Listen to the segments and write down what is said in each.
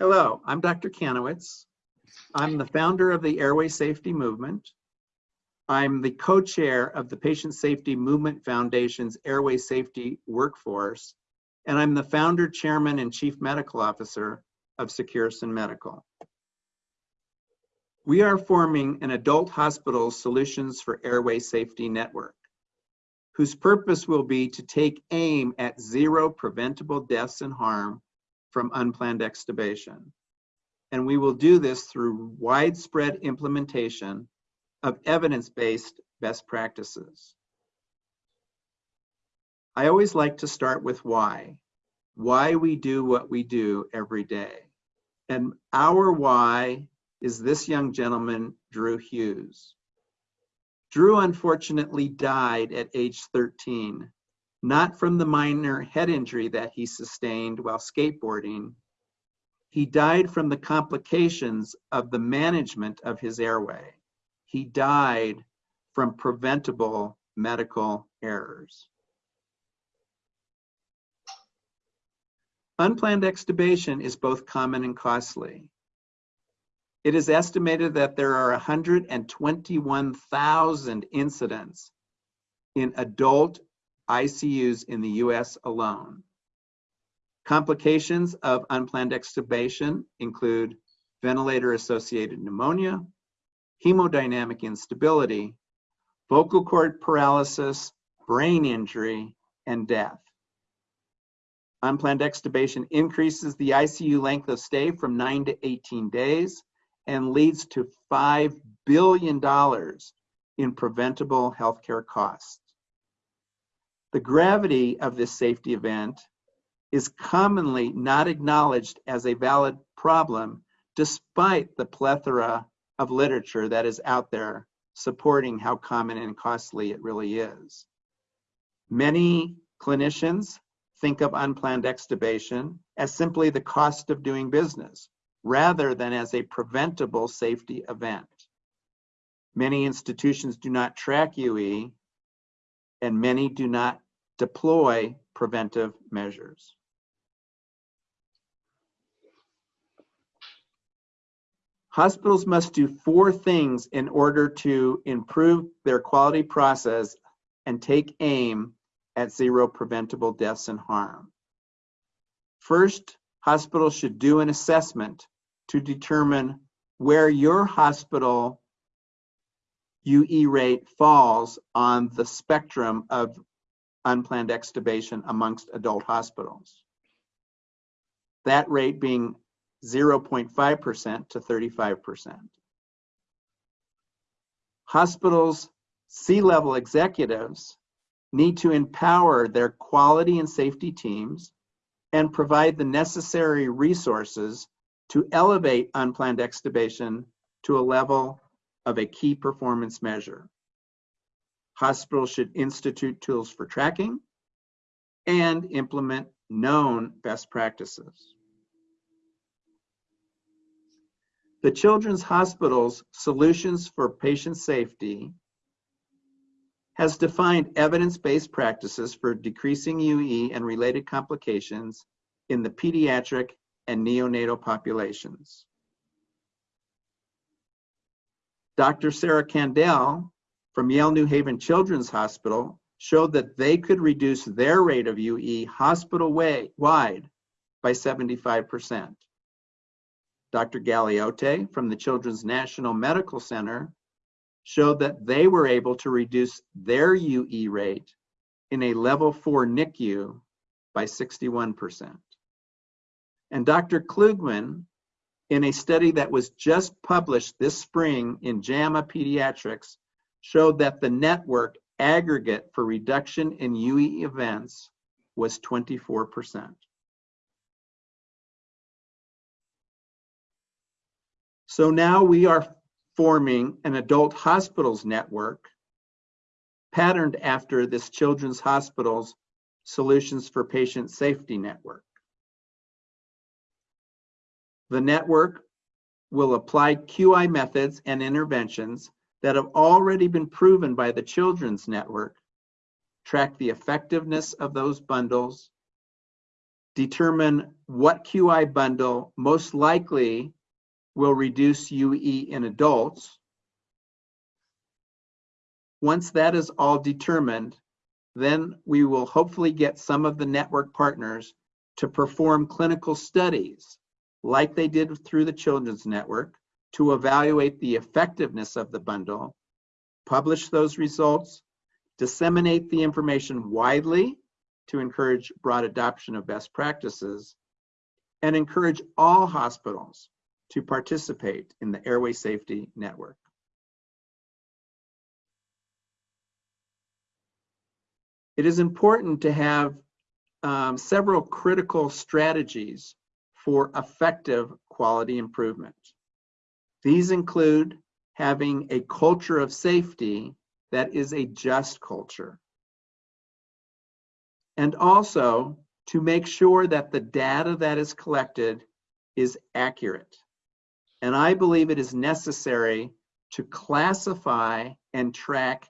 Hello, I'm Dr. Kanowitz. I'm the founder of the Airway Safety Movement. I'm the co-chair of the Patient Safety Movement Foundation's Airway Safety Workforce, and I'm the founder, chairman, and chief medical officer of Securisyn Medical. We are forming an adult hospital solutions for airway safety network, whose purpose will be to take aim at zero preventable deaths and harm from unplanned extubation. And we will do this through widespread implementation of evidence-based best practices. I always like to start with why. Why we do what we do every day. And our why is this young gentleman, Drew Hughes. Drew unfortunately died at age 13 not from the minor head injury that he sustained while skateboarding. He died from the complications of the management of his airway. He died from preventable medical errors. Unplanned extubation is both common and costly. It is estimated that there are 121,000 incidents in adult ICUs in the US alone. Complications of unplanned extubation include ventilator-associated pneumonia, hemodynamic instability, vocal cord paralysis, brain injury, and death. Unplanned extubation increases the ICU length of stay from 9 to 18 days and leads to $5 billion in preventable healthcare costs. The gravity of this safety event is commonly not acknowledged as a valid problem despite the plethora of literature that is out there supporting how common and costly it really is. Many clinicians think of unplanned extubation as simply the cost of doing business rather than as a preventable safety event. Many institutions do not track UE and many do not deploy preventive measures. Hospitals must do four things in order to improve their quality process and take aim at zero preventable deaths and harm. First, hospitals should do an assessment to determine where your hospital UE rate falls on the spectrum of unplanned extubation amongst adult hospitals. That rate being 0.5% to 35%. Hospitals' C-level executives need to empower their quality and safety teams and provide the necessary resources to elevate unplanned extubation to a level of a key performance measure. Hospitals should institute tools for tracking and implement known best practices. The Children's Hospital's Solutions for Patient Safety has defined evidence-based practices for decreasing UE and related complications in the pediatric and neonatal populations. Dr. Sarah Kandil from Yale New Haven Children's Hospital showed that they could reduce their rate of UE hospital-wide by 75%. Dr. Galeote from the Children's National Medical Center showed that they were able to reduce their UE rate in a level 4 NICU by 61%. And Dr. Klugman in a study that was just published this spring in JAMA Pediatrics showed that the network aggregate for reduction in UE events was 24%. So now we are forming an adult hospitals network patterned after this Children's Hospitals Solutions for Patient Safety Network. The network will apply QI methods and interventions that have already been proven by the Children's Network, track the effectiveness of those bundles, determine what QI bundle most likely will reduce UE in adults. Once that is all determined, then we will hopefully get some of the network partners to perform clinical studies like they did through the Children's Network to evaluate the effectiveness of the bundle, publish those results, disseminate the information widely to encourage broad adoption of best practices, and encourage all hospitals to participate in the Airway Safety Network. It is important to have um, several critical strategies for effective quality improvement. These include having a culture of safety that is a just culture. And also to make sure that the data that is collected is accurate. And I believe it is necessary to classify and track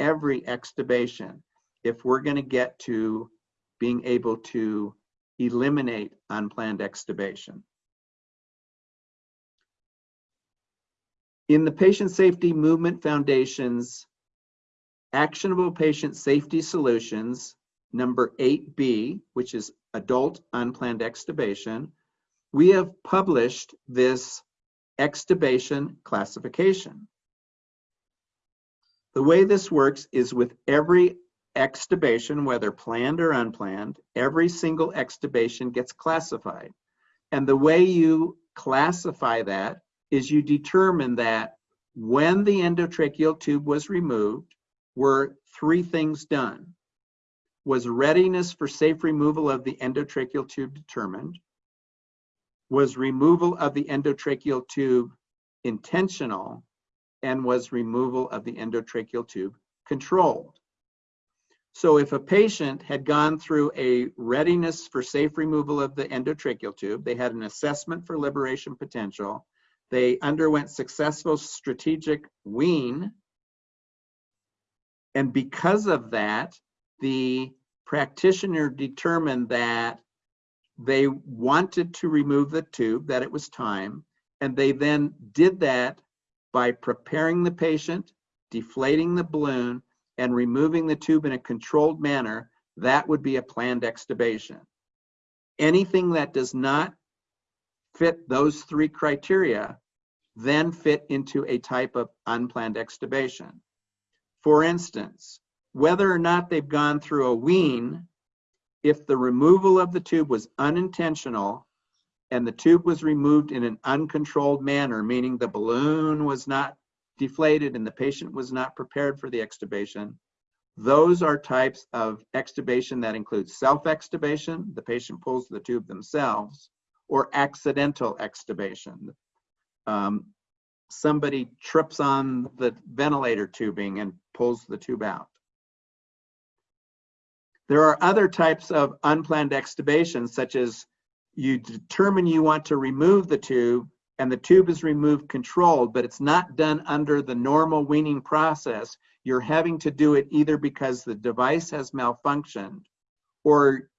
every extubation if we're going to get to being able to eliminate unplanned extubation. In the Patient Safety Movement Foundation's Actionable Patient Safety Solutions, number 8B, which is Adult Unplanned Extubation, we have published this extubation classification. The way this works is with every extubation, whether planned or unplanned, every single extubation gets classified. And the way you classify that is you determine that when the endotracheal tube was removed, were three things done. Was readiness for safe removal of the endotracheal tube determined? Was removal of the endotracheal tube intentional? And was removal of the endotracheal tube controlled? So if a patient had gone through a readiness for safe removal of the endotracheal tube, they had an assessment for liberation potential, they underwent successful strategic wean, and because of that, the practitioner determined that they wanted to remove the tube, that it was time, and they then did that by preparing the patient, deflating the balloon, and removing the tube in a controlled manner, that would be a planned extubation. Anything that does not fit those three criteria then fit into a type of unplanned extubation. For instance, whether or not they've gone through a wean, if the removal of the tube was unintentional and the tube was removed in an uncontrolled manner, meaning the balloon was not deflated and the patient was not prepared for the extubation. Those are types of extubation that include self-extubation, the patient pulls the tube themselves, or accidental extubation. Um, somebody trips on the ventilator tubing and pulls the tube out. There are other types of unplanned extubations, such as you determine you want to remove the tube and the tube is removed controlled, but it's not done under the normal weaning process, you're having to do it either because the device has malfunctioned or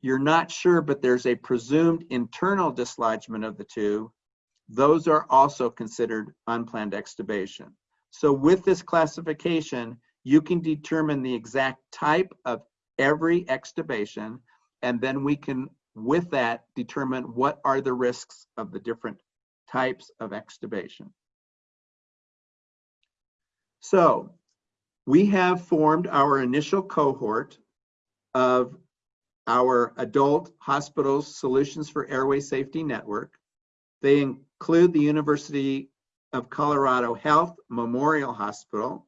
you're not sure, but there's a presumed internal dislodgement of the tube, those are also considered unplanned extubation. So with this classification, you can determine the exact type of every extubation, and then we can, with that, determine what are the risks of the different types of extubation. So we have formed our initial cohort of our adult hospitals solutions for airway safety network. They include the University of Colorado Health Memorial Hospital,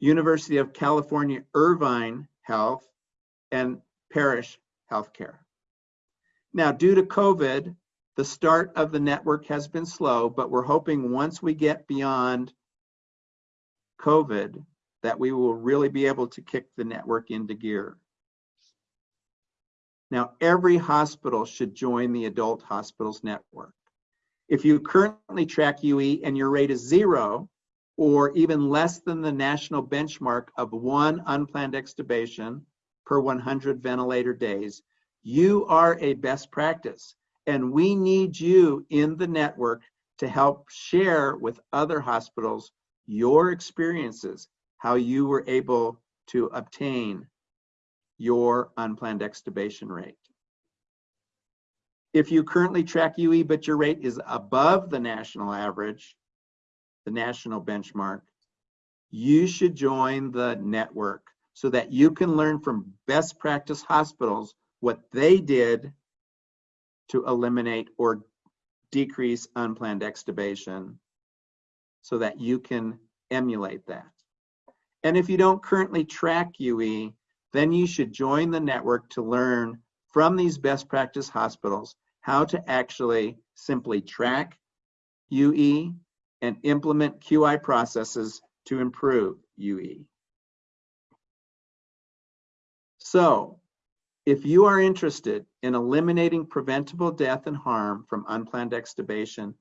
University of California Irvine Health, and Parrish Healthcare. Now, due to COVID, the start of the network has been slow, but we're hoping once we get beyond COVID that we will really be able to kick the network into gear. Now, every hospital should join the Adult Hospitals Network. If you currently track UE and your rate is zero, or even less than the national benchmark of one unplanned extubation per 100 ventilator days, You are a best practice, and we need you in the network to help share with other hospitals your experiences, how you were able to obtain your unplanned extubation rate. If you currently track UE, but your rate is above the national average, the national benchmark, you should join the network so that you can learn from best practice hospitals what they did to eliminate or decrease unplanned extubation so that you can emulate that. And if you don't currently track UE, then you should join the network to learn from these best practice hospitals how to actually simply track UE and implement QI processes to improve UE. So, if you are interested in eliminating preventable death and harm from unplanned extubation,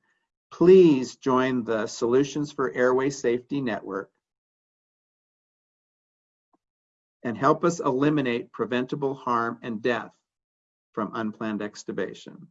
please join the Solutions for Airway Safety Network and help us eliminate preventable harm and death from unplanned extubation.